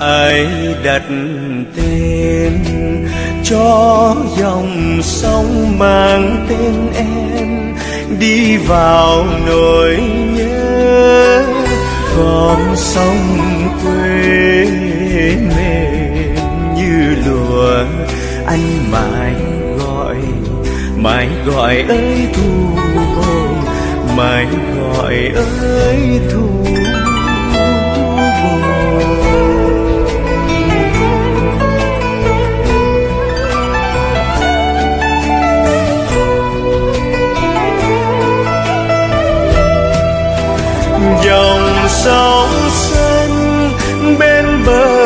ai đặt tên cho dòng sông mang tên em. Đi vào nỗi nhớ con sông quê mềm như lùa anh mãi gọi mãi gọi ơi thu mãi gọi ơi thu dòng sông xanh bên bờ.